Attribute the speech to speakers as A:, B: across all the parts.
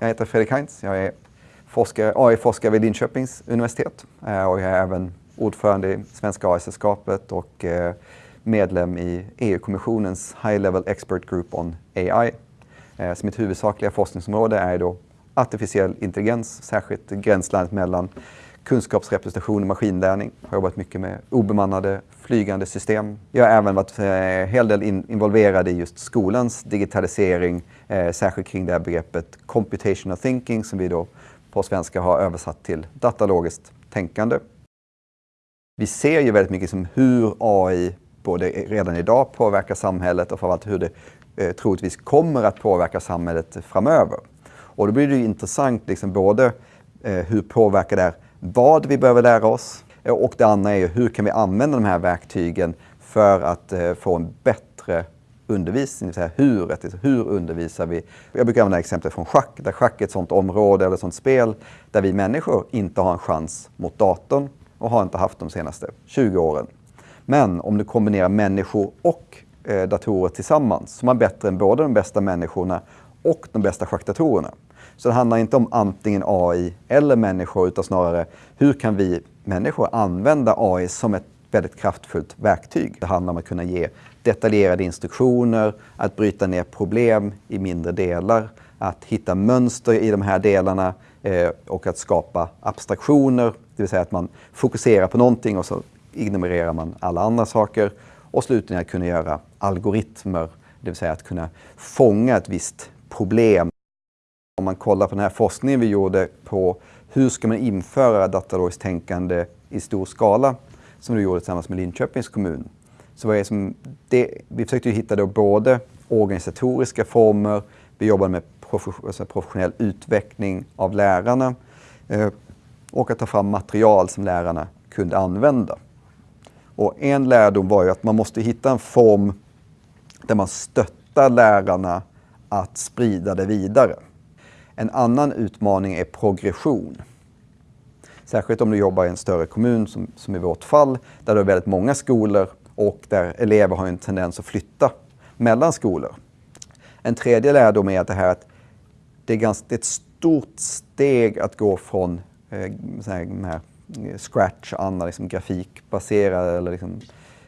A: Jag heter Fredrik Heinz. Jag är forskare, AI-forskare vid Linköpings universitet eh, och jag är även ordförande i Svenska AI-sällskapet och eh, medlem i EU-kommissionens High Level Expert Group on AI. Eh, så mitt huvudsakliga forskningsområde är då artificiell intelligens, särskilt gränslandet mellan kunskapsrepresentation och maskinlärning. Jag har jobbat mycket med obemannade flygande system. Jag har även varit en eh, hel del involverad i just skolans digitalisering, eh, särskilt kring det här begreppet computational thinking som vi då på svenska har översatt till datalogiskt tänkande. Vi ser ju väldigt mycket som hur AI både redan idag påverkar samhället och framförallt hur det eh, troligtvis kommer att påverka samhället framöver. Och då blir det intressant liksom både eh, hur påverkar det här vad vi behöver lära oss och det andra är hur kan vi använda de här verktygen för att eh, få en bättre undervisning, det hur, hur undervisar vi? Jag brukar använda exempel från schack, där schack är ett sådant område eller sådant spel där vi människor inte har en chans mot datorn och har inte haft de senaste 20 åren. Men om du kombinerar människor och eh, datorer tillsammans så är man bättre än både de bästa människorna och de bästa schackdatorerna. Så det handlar inte om antingen AI eller människor utan snarare hur kan vi människor använda AI som ett väldigt kraftfullt verktyg. Det handlar om att kunna ge detaljerade instruktioner, att bryta ner problem i mindre delar, att hitta mönster i de här delarna eh, och att skapa abstraktioner, det vill säga att man fokuserar på någonting och så ignorerar man alla andra saker. Och slutligen att kunna göra algoritmer, det vill säga att kunna fånga ett visst problem. Om man kollar på den här forskningen vi gjorde på hur ska man införa datalogiskt tänkande i stor skala, som vi gjorde tillsammans med Linköpings kommun. Så vad är som det, vi försökte hitta då både organisatoriska former, vi jobbade med alltså professionell utveckling av lärarna eh, och att ta fram material som lärarna kunde använda. Och en lärdom var ju att man måste hitta en form där man stöttar lärarna att sprida det vidare. En annan utmaning är progression. Särskilt om du jobbar i en större kommun som, som i vårt fall, där det är väldigt många skolor och där elever har en tendens att flytta mellan skolor. En tredje lärdom är att det här att det är, ganska, det är ett stort steg att gå från eh, så här, här eh, Scratch och andra liksom, grafikbaserade, eller liksom,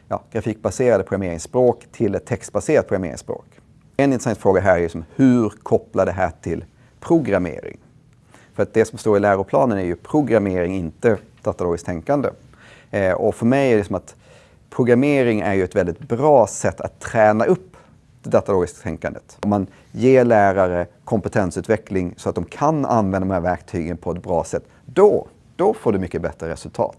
A: ja, grafikbaserade programmeringsspråk till ett textbaserat programmeringsspråk. En intressant fråga här är liksom, hur kopplar det här till programmering? För att det som står i läroplanen är ju programmering, inte datalogiskt tänkande. Eh, och för mig är det som att programmering är ju ett väldigt bra sätt att träna upp det datalogiska tänkandet. Om man ger lärare kompetensutveckling så att de kan använda de här verktygen på ett bra sätt, då, då får du mycket bättre resultat.